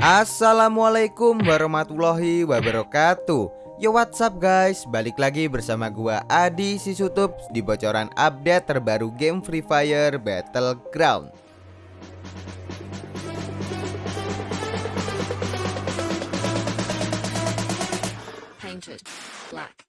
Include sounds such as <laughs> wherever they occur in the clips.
Assalamualaikum warahmatullahi wabarakatuh. Yo what's up guys? Balik lagi bersama gua Adi Sisutup Di bocoran update terbaru game Free Fire Battleground. Painted black.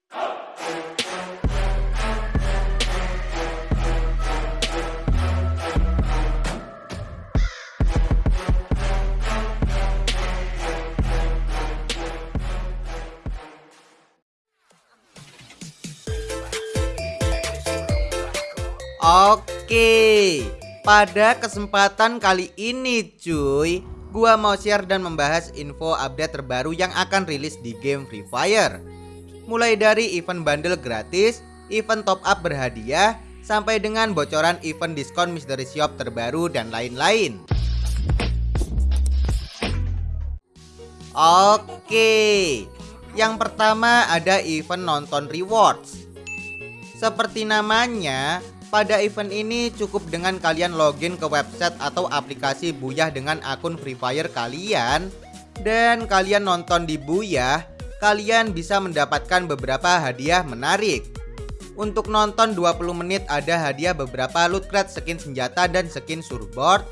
Oke Pada kesempatan kali ini cuy Gua mau share dan membahas info update terbaru yang akan rilis di game Free Fire. Mulai dari event bundle gratis, event top up berhadiah Sampai dengan bocoran event diskon mystery shop terbaru dan lain-lain. Oke Yang pertama ada event nonton rewards. Seperti namanya pada event ini cukup dengan kalian login ke website atau aplikasi Buyah dengan akun Free Fire kalian. Dan kalian nonton di Buyah Kalian bisa mendapatkan beberapa hadiah menarik. Untuk nonton 20 menit ada hadiah beberapa loot crate skin senjata dan skin surfboard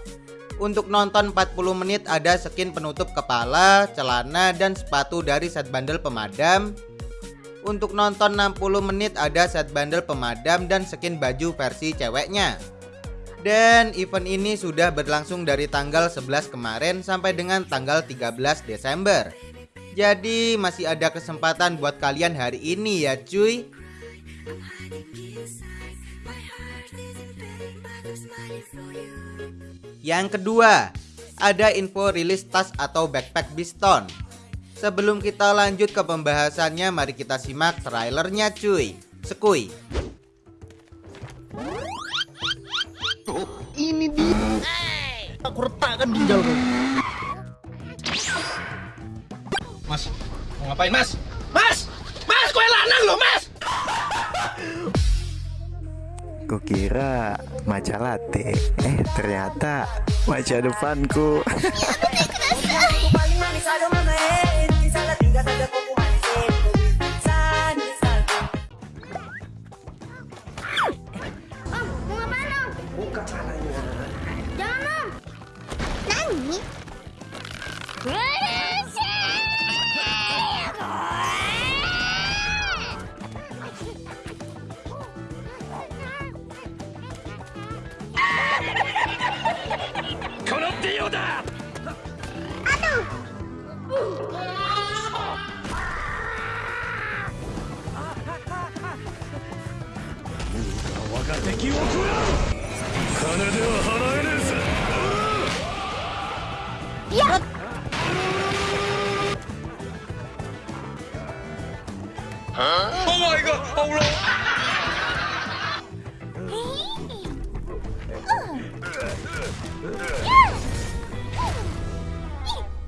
untuk nonton 40 menit ada skin penutup kepala, celana, dan sepatu dari set bundle pemadam untuk nonton 60 menit ada set bundle pemadam dan skin baju versi ceweknya. Dan event ini sudah berlangsung dari tanggal 11 kemarin sampai dengan tanggal 13 Desember. Jadi masih ada kesempatan buat kalian hari ini ya cuy. Yang kedua, ada info rilis tas atau backpack Biston. Sebelum kita lanjut ke pembahasannya, mari kita simak trailernya cuy. Sekui. Oh, ini dia. Aku retakkan ginjal kau. Mas, mau ngapain mas? Mas! Mas, kue lanang loh mas! Kukira maca latte, eh ternyata maca depanku.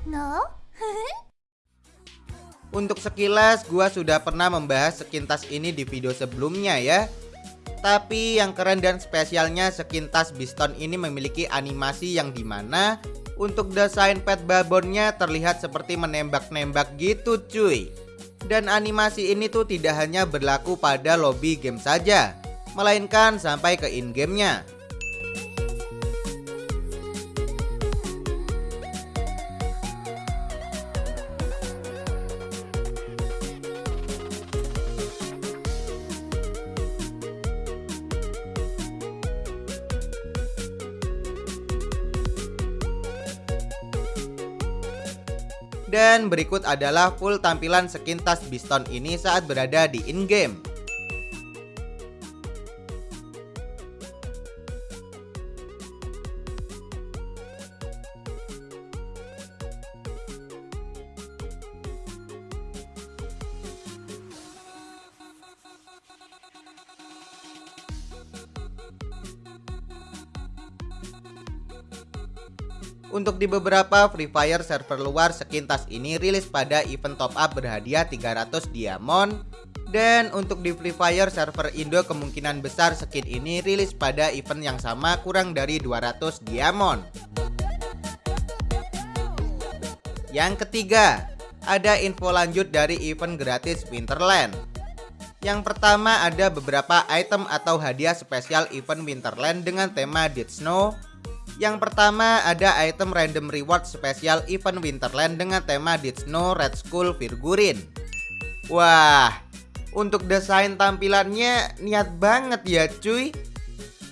No? <laughs> Untuk sekilas gua sudah pernah membahas skin tas ini di video sebelumnya ya. Tapi yang keren dan spesialnya skin tas Biston ini memiliki animasi yang di mana untuk desain pet babonnya terlihat seperti menembak-nembak gitu cuy. Dan animasi ini tuh tidak hanya berlaku pada lobby game saja, melainkan sampai ke in-gamenya. Dan berikut adalah full tampilan skin tas Biston ini saat berada di in-game. Untuk di beberapa Free Fire server luar skin tas ini rilis pada event top up berhadiah 300 diamond dan untuk di Free Fire server Indo kemungkinan besar skin ini rilis pada event yang sama kurang dari 200 diamond Yang ketiga, ada info lanjut dari event gratis Winterland. Yang pertama ada beberapa item atau hadiah spesial event Winterland dengan tema Dead Snow. Yang pertama ada item random reward spesial event Winterland dengan tema Dead Snow Red Skull Figurine. Wah, untuk desain tampilannya niat banget ya cuy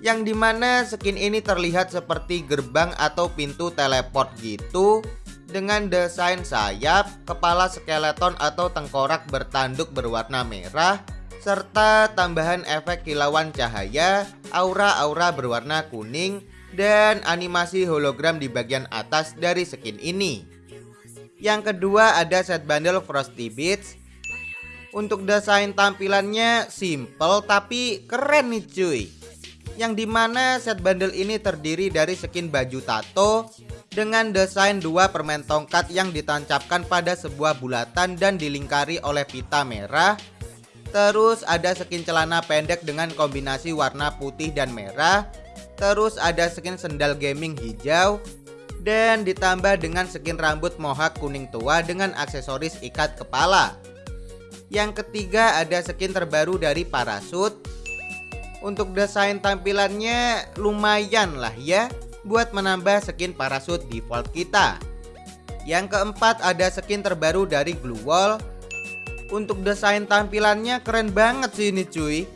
Yang di mana skin ini terlihat seperti gerbang atau pintu teleport gitu Dengan desain sayap, kepala skeleton atau tengkorak bertanduk berwarna merah Serta tambahan efek kilauan cahaya, aura-aura berwarna kuning Dan animasi hologram di bagian atas dari skin ini. Yang kedua ada set bundle Frosty Beats. Untuk desain tampilannya simple tapi keren nih cuy. Yang di mana set bundle ini terdiri dari skin baju tato Dengan desain dua permen tongkat yang ditancapkan pada sebuah bulatan dan dilingkari oleh pita merah. Terus ada skin celana pendek dengan kombinasi warna putih dan merah Terus ada skin sendal gaming hijau. Dan ditambah dengan skin rambut mohak kuning tua dengan aksesoris ikat kepala. Yang ketiga ada skin terbaru dari Parasut. Untuk desain tampilannya lumayan lah ya Buat menambah skin Parasut default kita. Yang keempat ada skin terbaru dari Glue Wall. Untuk desain tampilannya keren banget sih ini cuy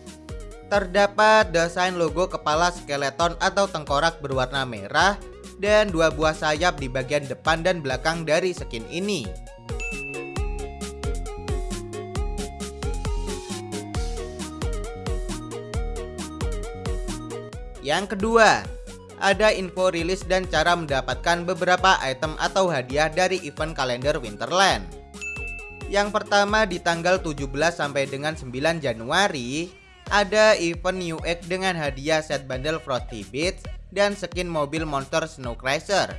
Terdapat desain logo kepala skeleton atau tengkorak berwarna merah Dan dua buah sayap di bagian depan dan belakang dari skin ini Yang kedua, ada info rilis dan cara mendapatkan beberapa item atau hadiah dari event kalender Winterland. Yang pertama di tanggal 17 sampai dengan 9 Januari ada event New Egg dengan hadiah set bundle Frosty Beats dan skin mobil monster Snow Crasher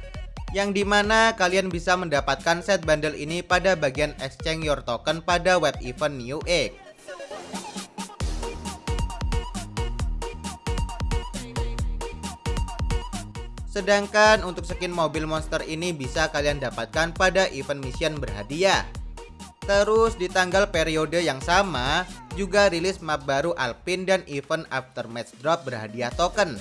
yang di mana kalian bisa mendapatkan set bundle ini pada bagian exchange your token pada web event New Egg. Sedangkan untuk skin mobil monster ini bisa kalian dapatkan pada event mission berhadiah. Terus di tanggal periode yang sama juga rilis map baru Alpine dan event aftermatch drop berhadiah token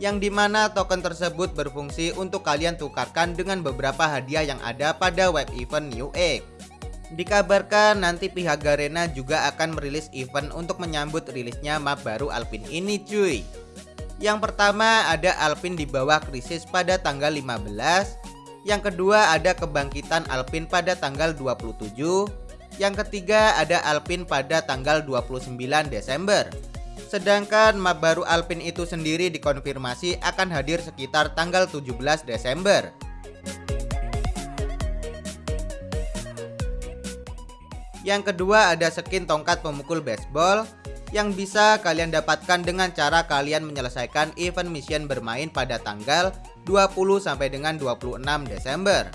yang di mana token tersebut berfungsi untuk kalian tukarkan dengan beberapa hadiah yang ada pada web event New Egg. Dikabarkan nanti pihak Garena juga akan merilis event untuk menyambut rilisnya map baru Alpine ini cuy. Yang pertama ada Alpin di bawah krisis pada tanggal 15 Yang kedua ada kebangkitan Alpin pada tanggal 27 Yang ketiga ada Alpin pada tanggal 29 Desember Sedangkan map baru Alpin itu sendiri dikonfirmasi akan hadir sekitar tanggal 17 Desember Yang kedua ada skin tongkat pemukul baseball yang bisa kalian dapatkan dengan cara kalian menyelesaikan event mission bermain pada tanggal 20 sampai dengan 26 Desember.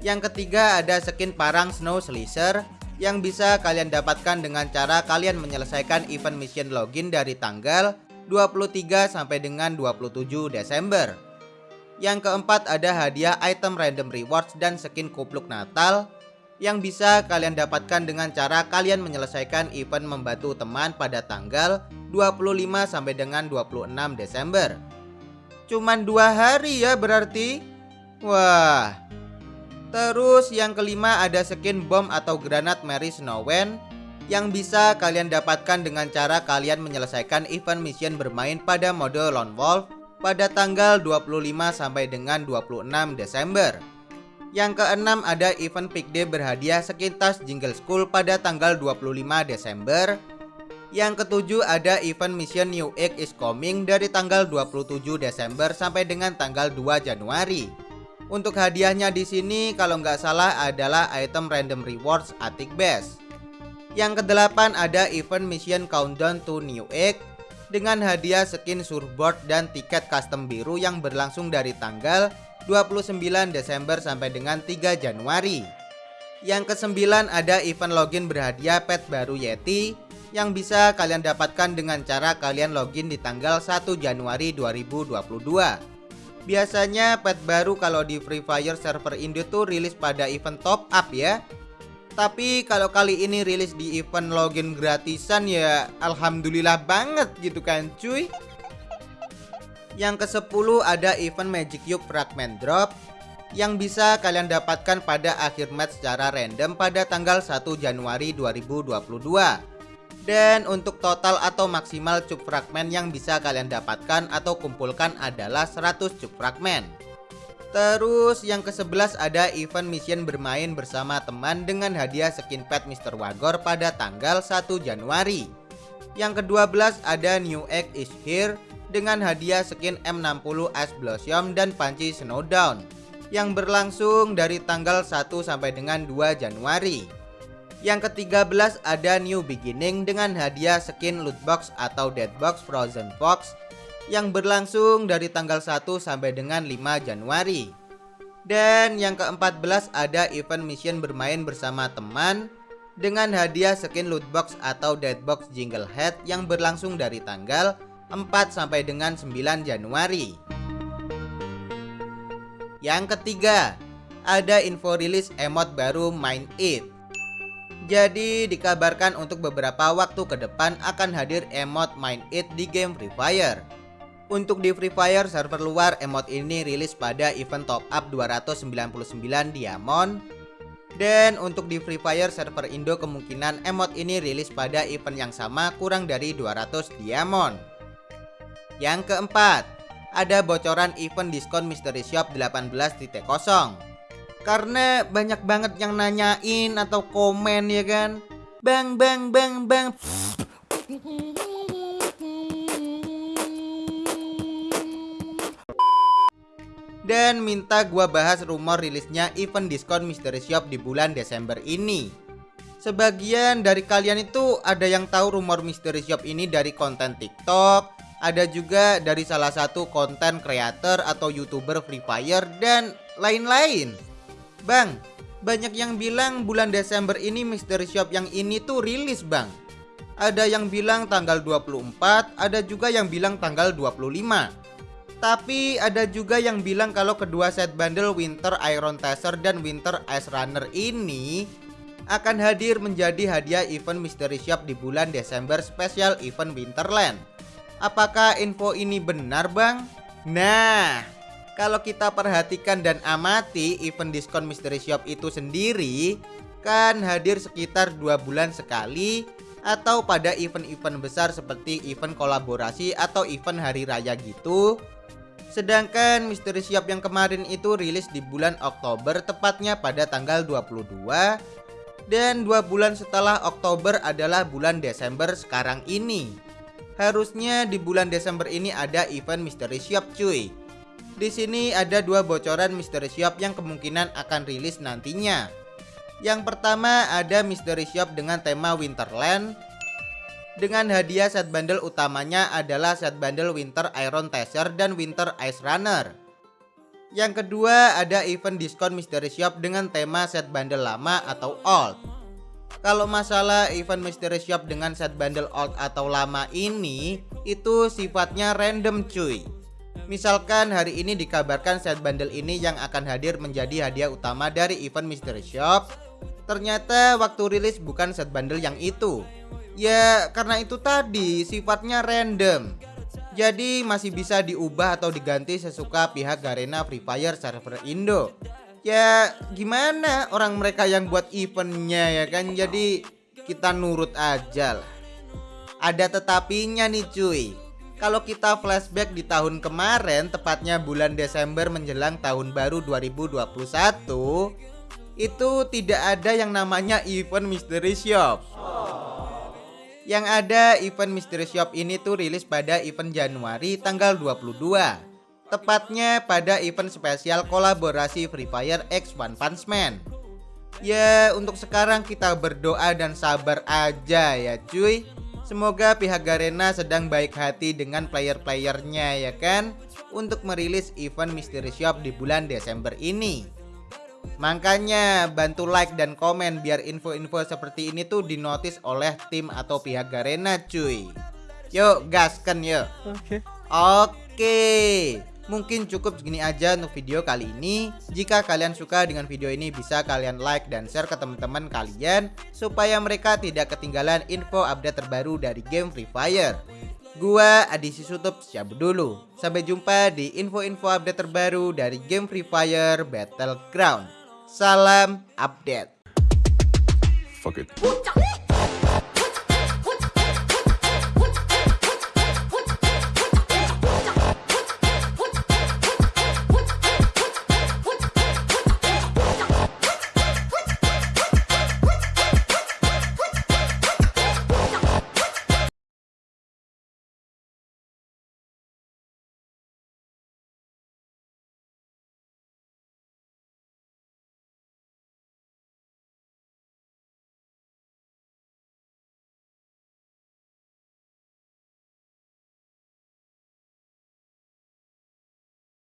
Yang ketiga ada skin parang Snow Slicer yang bisa kalian dapatkan dengan cara kalian menyelesaikan event mission login dari tanggal 23 sampai dengan 27 Desember. Yang keempat ada hadiah item random rewards dan skin kupluk Natal yang bisa kalian dapatkan dengan cara kalian menyelesaikan event membantu teman pada tanggal 25 sampai dengan 26 Desember. Cuman dua hari ya berarti. Wah. Terus yang kelima ada skin bom atau granat Mary Snowen yang bisa kalian dapatkan dengan cara kalian menyelesaikan event mission bermain pada mode Lone Wolf pada tanggal 25 sampai dengan 26 Desember. Yang keenam ada event Pick Day berhadiah sekitar Jingle School pada tanggal 25 Desember. Yang ketujuh ada event Mission New Egg is Coming dari tanggal 27 Desember sampai dengan tanggal 2 Januari. Untuk hadiahnya di sini kalau nggak salah adalah item random rewards Attic Base. Yang kedelapan ada event Mission Countdown to New Egg dengan hadiah skin surfboard dan tiket custom biru yang berlangsung dari tanggal 29 Desember sampai dengan 3 Januari. Yang kesembilan ada event login berhadiah pet baru Yeti yang bisa kalian dapatkan dengan cara kalian login di tanggal 1 Januari 2022. Biasanya pet baru kalau di Free Fire server Indo tuh rilis pada event top up ya. Tapi kalau kali ini rilis di event login gratisan ya alhamdulillah banget gitu kan cuy. Yang ke-10 ada event Magic Cube Fragment Drop yang bisa kalian dapatkan pada akhir match secara random pada tanggal 1 Januari 2022. Dan untuk total atau maksimal cup fragmen yang bisa kalian dapatkan atau kumpulkan adalah 100 cup fragmen. Terus yang ke-11 ada event mission bermain bersama teman dengan hadiah skin pet Mr. Wagor pada tanggal 1 Januari. Yang ke-12 ada New Egg is Here dengan hadiah skin M60 Ice Blossom dan panci Snowdown yang berlangsung dari tanggal 1 sampai dengan 2 Januari. Yang ke-13 ada New Beginning dengan hadiah skin loot box atau dead box Frozen Fox yang berlangsung dari tanggal 1 sampai dengan 5 Januari. Dan yang ke-14 ada event mission bermain bersama teman dengan hadiah skin loot box atau dead box Jingle Head yang berlangsung dari tanggal 4 sampai dengan 9 Januari. Yang ketiga, ada info rilis emot baru Mind It. Jadi dikabarkan untuk beberapa waktu ke depan akan hadir emot Mind It di game Free Fire. Untuk di Free Fire server luar emot ini rilis pada event top up 299 diamond dan untuk di Free Fire server Indo kemungkinan emot ini rilis pada event yang sama kurang dari 200 diamond. Yang keempat, ada bocoran event diskon Mystery Shop 18.0 karena banyak banget yang nanyain atau komen ya kan? Bang bang bang bang. Dan minta gua bahas rumor rilisnya event diskon Mystery Shop di bulan Desember ini. Sebagian dari kalian itu ada yang tahu rumor Mystery Shop ini dari konten TikTok ada juga dari salah satu konten creator atau youtuber Free Fire dan lain-lain Bang, banyak yang bilang bulan Desember ini Mystery Shop yang ini tuh rilis bang Ada yang bilang tanggal 24, ada juga yang bilang tanggal 25 Tapi ada juga yang bilang kalau kedua set bundle Winter Iron Taser dan Winter Ice Runner ini akan hadir menjadi hadiah event Mystery Shop di bulan Desember spesial event Winterland. Apakah info ini benar, Bang? Nah, kalau kita perhatikan dan amati event diskon Mystery Shop itu sendiri kan hadir sekitar dua bulan sekali atau pada event-event besar seperti event kolaborasi atau event hari raya gitu. Sedangkan Mystery Shop yang kemarin itu rilis di bulan Oktober tepatnya pada tanggal 22 dan dua bulan setelah Oktober adalah bulan Desember sekarang ini. Harusnya di bulan Desember ini ada event Mystery Shop cuy. Di sini ada dua bocoran Mystery Shop yang kemungkinan akan rilis nantinya. Yang pertama ada Mystery Shop dengan tema Winterland dengan hadiah set bundle utamanya adalah set bundle Winter Iron Taser dan Winter Ice Runner. Yang kedua ada event diskon Mystery Shop dengan tema set bundle lama atau old. Kalau masalah event Mystery Shop dengan set bundle old atau lama ini itu sifatnya random cuy. Misalkan hari ini dikabarkan set bundle ini yang akan hadir menjadi hadiah utama dari event Mystery Shop. Ternyata waktu rilis bukan set bundle yang itu. Ya karena itu tadi sifatnya random. Jadi masih bisa diubah atau diganti sesuka pihak Garena Free Fire server Indo. Ya gimana orang mereka yang buat eventnya ya kan? Jadi kita nurut aja lah. Ada tetapinya nih cuy kalau kita flashback di tahun kemarin, tepatnya bulan Desember menjelang tahun baru 2021, itu tidak ada yang namanya event Mystery Shop. Yang ada event Mystery Shop ini tuh rilis pada event Januari tanggal 22. Tepatnya pada event spesial kolaborasi Free Fire X One Punch Man. Ya, untuk sekarang kita berdoa dan sabar aja ya cuy. Semoga pihak Garena sedang baik hati dengan player-playernya ya kan? Untuk merilis event Mystery Shop di bulan Desember ini. Makanya bantu like dan komen biar info-info seperti ini tuh dinotis oleh tim atau pihak Garena cuy. Yuk gaskan yuk. Oke. Oke Mungkin cukup segini aja untuk video kali ini. Jika kalian suka dengan video ini bisa kalian like dan share ke teman-teman kalian supaya mereka tidak ketinggalan info update terbaru dari game Free Fire. Gua Adi Sutup cabut dulu. Sampai jumpa di info-info update terbaru dari game Free Fire Battleground. Salam update. Fuck it.